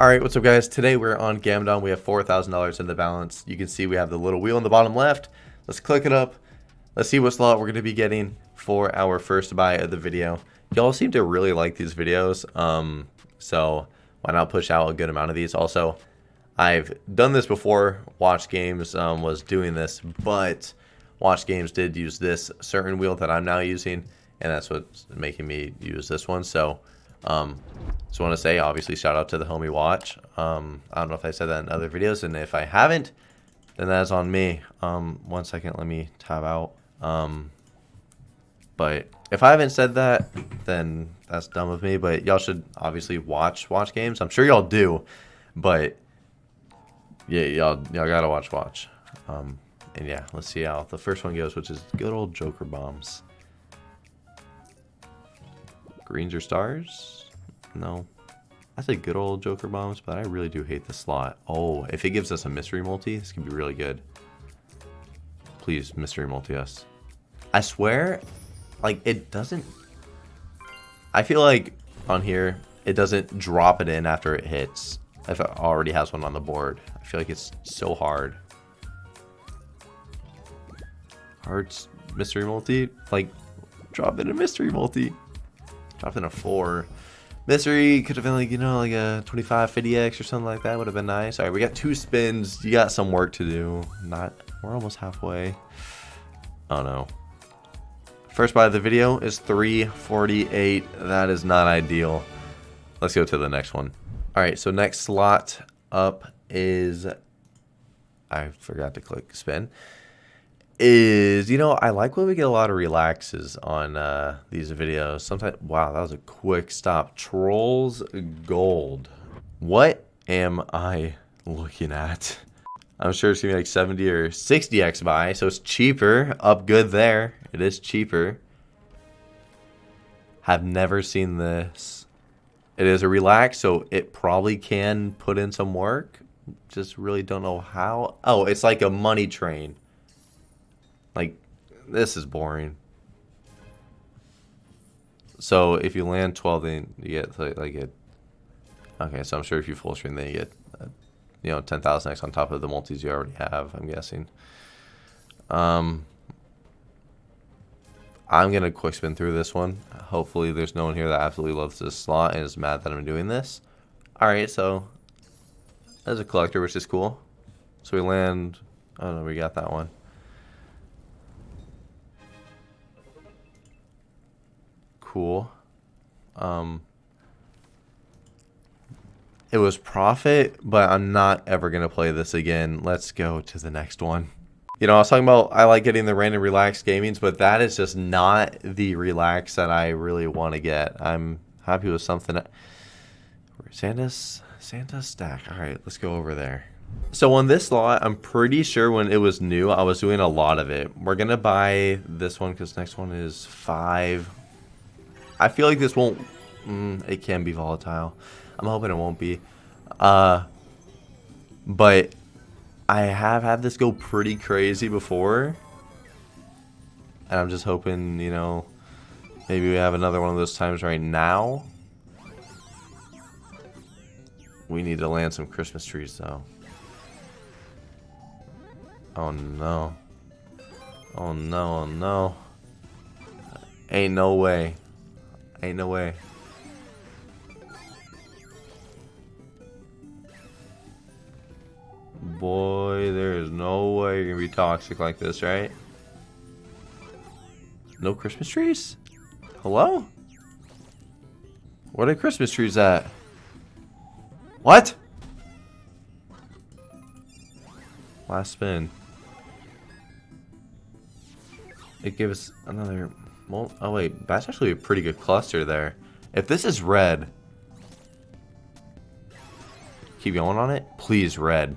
Alright, what's up guys? Today we're on Gamdom. We have $4,000 in the balance. You can see we have the little wheel in the bottom left. Let's click it up. Let's see what slot we're going to be getting for our first buy of the video. Y'all seem to really like these videos, um, so why not push out a good amount of these? Also, I've done this before. Watch Games um, was doing this, but Watch Games did use this certain wheel that I'm now using, and that's what's making me use this one. So, um, just want to say, obviously, shout out to the homie Watch. Um, I don't know if I said that in other videos, and if I haven't, then that's on me. Um, one second, let me tab out. Um, but if I haven't said that, then that's dumb of me. But y'all should obviously watch Watch Games. I'm sure y'all do, but yeah, y'all y'all gotta watch Watch. Um, and yeah, let's see how the first one goes, which is good old Joker bombs. Greens or stars? No. I say good old Joker bombs, but I really do hate the slot. Oh, if it gives us a mystery multi, this could be really good. Please, mystery multi us. I swear, like, it doesn't... I feel like on here, it doesn't drop it in after it hits. If it already has one on the board. I feel like it's so hard. Hearts, mystery multi? Like, drop in a mystery multi. Drop in a 4. Mystery could have been like, you know, like a 25, 50x or something like that. Would have been nice. All right, we got two spins. You got some work to do. Not, we're almost halfway. Oh no. First buy of the video is 348. That is not ideal. Let's go to the next one. All right, so next slot up is, I forgot to click spin is, you know, I like when we get a lot of relaxes on uh, these videos. Sometimes, wow, that was a quick stop. Trolls Gold. What am I looking at? I'm sure it's to be like 70 or 60x buy, so it's cheaper. Up good there. It is cheaper. Have never seen this. It is a relax, so it probably can put in some work. Just really don't know how. Oh, it's like a money train. Like, this is boring. So if you land 12, then you get like, it. Okay, so I'm sure if you full screen, then you get, uh, you know, 10,000x on top of the multis you already have. I'm guessing. Um, I'm gonna quick spin through this one. Hopefully, there's no one here that absolutely loves this slot and is mad that I'm doing this. All right, so as a collector, which is cool. So we land. Oh no, we got that one. Cool. Um, it was profit, but I'm not ever going to play this again. Let's go to the next one. You know, I was talking about I like getting the random relaxed gamings, but that is just not the relax that I really want to get. I'm happy with something. Santa's, Santa's stack. All right, let's go over there. So on this lot, I'm pretty sure when it was new, I was doing a lot of it. We're going to buy this one because next one is five. I feel like this won't... Mm, it can be volatile. I'm hoping it won't be. Uh, but I have had this go pretty crazy before. And I'm just hoping, you know, maybe we have another one of those times right now. We need to land some Christmas trees, though. Oh, no. Oh, no, oh, no. Ain't no way. Ain't no way. Boy, there is no way you're gonna be toxic like this, right? No Christmas trees? Hello? Where are Christmas trees at? What? Last spin. It gives another oh wait, that's actually a pretty good cluster there. If this is red, keep going on it. Please, red.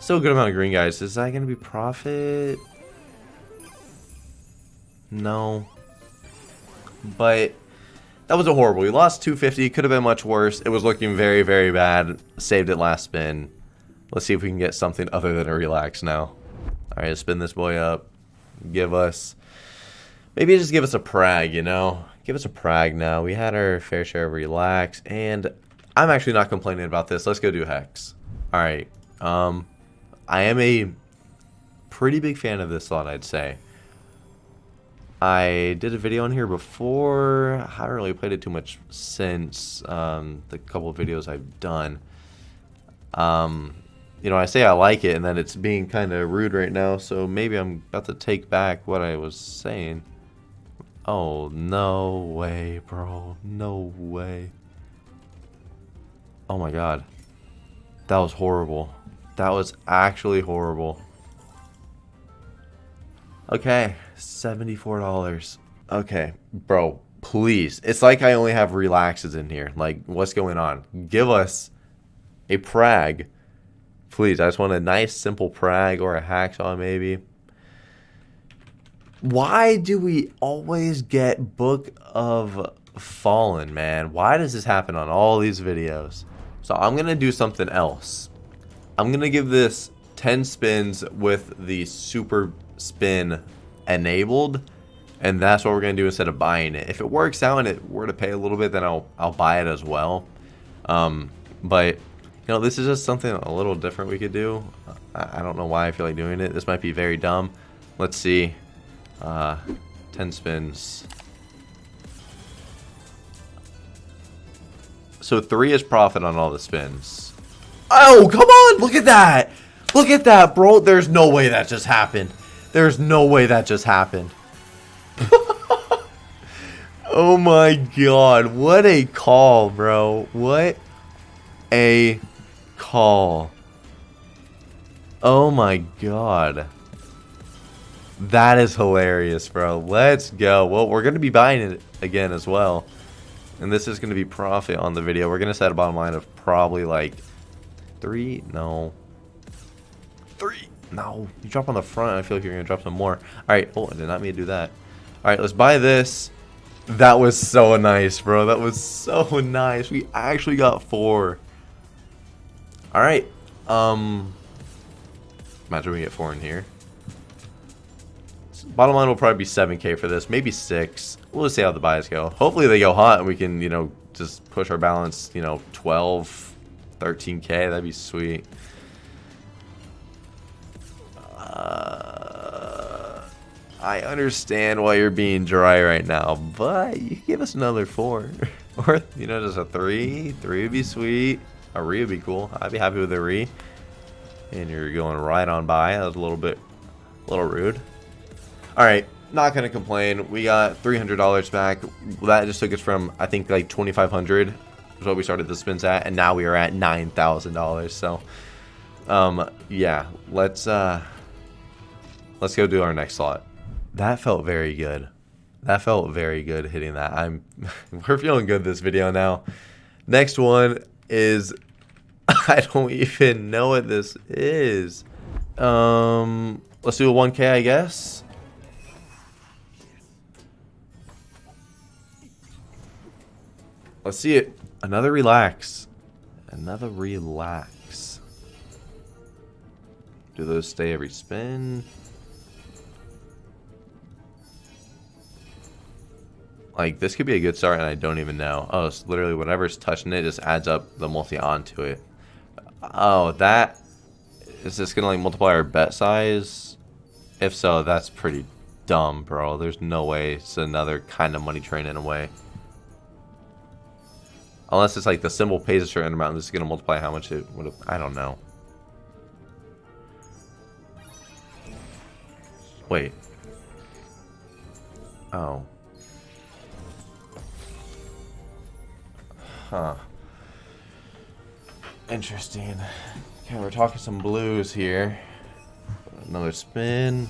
Still a good amount of green, guys. Is that going to be profit? No. But that was a horrible. We lost 250. Could have been much worse. It was looking very, very bad. Saved it last spin. Let's see if we can get something other than a relax now. All right, spin this boy up. Give us Maybe just give us a prag, you know? Give us a prag now. We had our fair share of relax, and I'm actually not complaining about this. Let's go do Hex. Alright. Um, I am a pretty big fan of this slot, I'd say. I did a video on here before. I haven't really played it too much since um, the couple of videos I've done. Um, you know, I say I like it, and then it's being kind of rude right now, so maybe I'm about to take back what I was saying. Oh, no way, bro. No way. Oh my god. That was horrible. That was actually horrible. Okay, $74. Okay, bro, please. It's like I only have relaxes in here. Like, what's going on? Give us a Prag. Please, I just want a nice, simple Prag or a Hacksaw, maybe. Why do we always get Book of Fallen, man? Why does this happen on all these videos? So I'm going to do something else. I'm going to give this 10 spins with the super spin enabled. And that's what we're going to do instead of buying it. If it works out and it were to pay a little bit, then I'll, I'll buy it as well. Um, but, you know, this is just something a little different we could do. I, I don't know why I feel like doing it. This might be very dumb. Let's see. Uh, 10 spins. So three is profit on all the spins. Oh, come on. Look at that. Look at that, bro. There's no way that just happened. There's no way that just happened. oh my god. What a call, bro. What a call. Oh my god. That is hilarious, bro. Let's go. Well, we're going to be buying it again as well. And this is going to be profit on the video. We're going to set a bottom line of probably like three. No. Three. No. You drop on the front. I feel like you're going to drop some more. All right. Oh, I did not mean to do that. All right. Let's buy this. That was so nice, bro. That was so nice. We actually got four. All right. Um. Imagine we get four in here. Bottom line will probably be 7k for this, maybe 6. We'll just see how the buys go. Hopefully they go hot and we can, you know, just push our balance, you know, 12, 13k. That'd be sweet. Uh, I understand why you're being dry right now, but you give us another 4. or, you know, just a 3. 3 would be sweet. A re would be cool. I'd be happy with a re. And you're going right on by. That was a little bit, a little rude. Alright, not going to complain. We got $300 back. That just took us from, I think, like 2500 is what we started the spins at. And now we are at $9,000. So, um, yeah, let's, uh, let's go do our next slot. That felt very good. That felt very good hitting that. I'm, we're feeling good this video now. Next one is, I don't even know what this is. Um, let's do a 1K, I guess. Let's see it. Another relax. Another relax. Do those stay every spin? Like, this could be a good start, and I don't even know. Oh, it's literally whatever's touching it just adds up the multi onto it. Oh, that... Is this going to, like, multiply our bet size? If so, that's pretty dumb, bro. There's no way it's another kind of money train in a way. Unless it's like the symbol pays a certain amount, this is going to multiply how much it would have... I don't know. Wait. Oh. Huh. Interesting. Okay, we're talking some blues here. Another spin.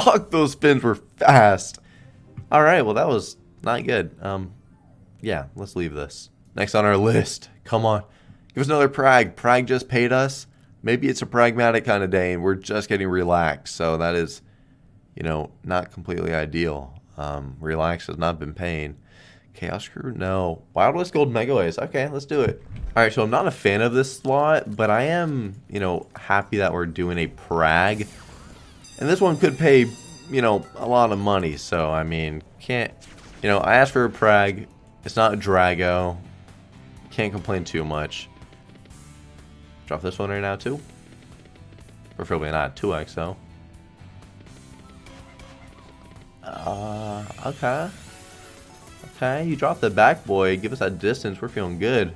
Fuck, those spins were fast. All right, well, that was not good. Um, yeah, let's leave this. Next on our list, come on. Give us another Prag. Prag just paid us. Maybe it's a pragmatic kind of day and we're just getting relaxed. So that is, you know, not completely ideal. Um, relax has not been paying. Chaos Crew? No. Wild West Gold Megaways. Okay, let's do it. All right, so I'm not a fan of this slot, but I am, you know, happy that we're doing a Prag And this one could pay, you know, a lot of money. So, I mean, can't, you know, I asked for a Prag. It's not a Drago. Can't complain too much. Drop this one right now, too. Preferably not 2x, though. Uh, okay. Okay, you dropped the back, boy. Give us that distance. We're feeling good.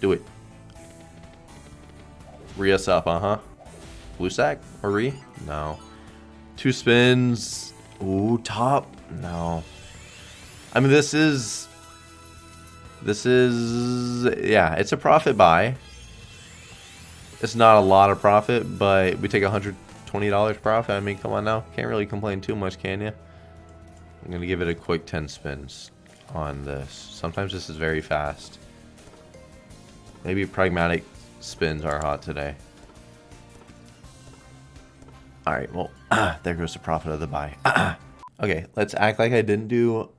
Do it. Re us up, uh-huh. Blue sack? Or re? No. Two spins. Ooh, top? No. I mean, this is... This is... Yeah, it's a profit buy. It's not a lot of profit, but we take $120 profit. I mean, come on now. Can't really complain too much, can you? I'm going to give it a quick 10 spins on this. Sometimes this is very fast. Maybe pragmatic spins are hot today. Alright, well, there goes the profit of the buy. okay, let's act like I didn't do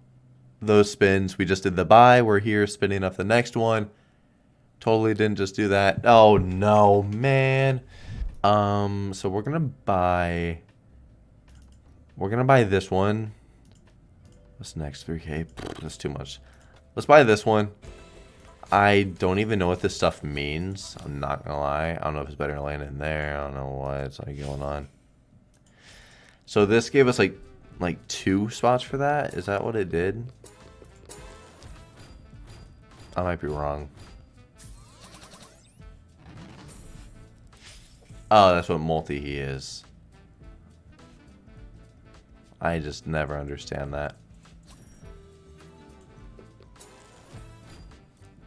those spins. We just did the buy. We're here spinning up the next one. Totally didn't just do that. Oh, no, man. Um, so we're going to buy... We're going to buy this one. What's next? 3k? That's too much. Let's buy this one. I don't even know what this stuff means. I'm not gonna lie. I don't know if it's better to land in there. I don't know what's like going on. So this gave us like like two spots for that. Is that what it did? I might be wrong. Oh, that's what multi he is. I just never understand that.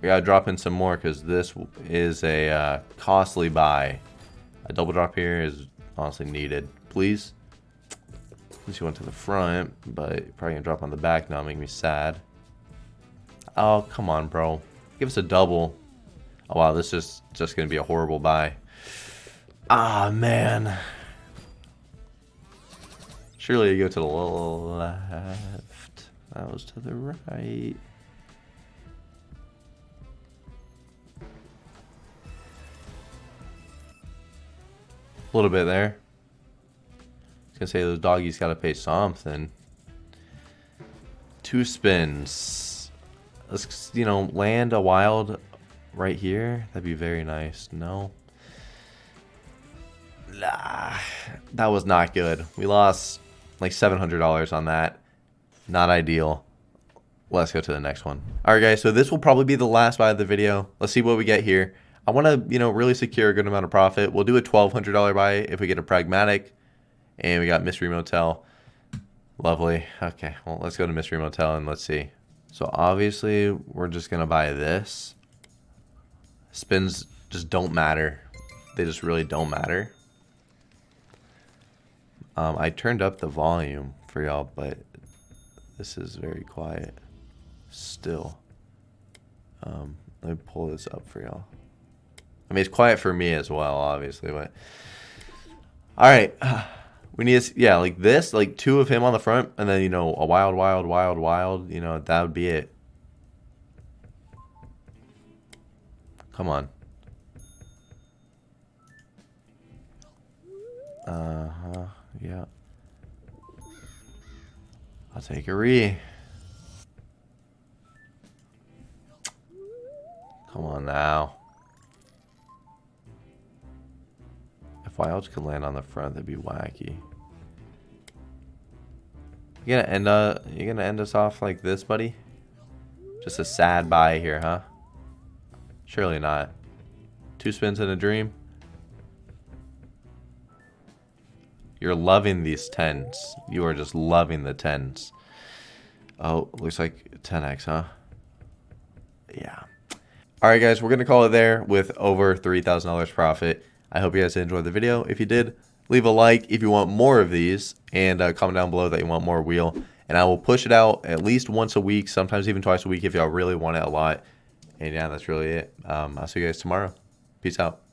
We gotta drop in some more because this is a uh, costly buy. A double drop here is honestly needed. Please. You went to the front, but probably gonna drop on the back now, make me sad. Oh, come on, bro. Give us a double. Oh, wow, this is just gonna be a horrible buy. Ah, man. Surely you go to the left. That was to the right. A little bit there. Gonna say those doggies gotta pay something. Two spins. Let's you know land a wild right here. That'd be very nice. No. Nah, that was not good. We lost like $700 on that. Not ideal. Let's go to the next one. All right, guys. So this will probably be the last buy of the video. Let's see what we get here. I want to, you know, really secure a good amount of profit. We'll do a $1,200 buy if we get a pragmatic. And we got Mystery Motel. Lovely. Okay, well, let's go to Mystery Motel and let's see. So obviously, we're just going to buy this. Spins just don't matter. They just really don't matter. Um, I turned up the volume for y'all, but this is very quiet still. Um, let me pull this up for y'all. I mean, it's quiet for me as well, obviously, but... Alright. We need, yeah, like this, like two of him on the front, and then, you know, a wild, wild, wild, wild, you know, that would be it. Come on. Uh-huh, yeah. I'll take a re. Come on now. If wilds could land on the front, that'd be wacky. You gonna end uh you gonna end us off like this, buddy? Just a sad buy here, huh? Surely not. Two spins in a dream. You're loving these tens. You are just loving the tens. Oh, looks like 10x, huh? Yeah. All right, guys, we're going to call it there with over $3,000 profit. I hope you guys enjoyed the video. If you did, leave a like if you want more of these and uh, comment down below that you want more wheel. And I will push it out at least once a week, sometimes even twice a week if y'all really want it a lot. And yeah, that's really it. Um, I'll see you guys tomorrow. Peace out.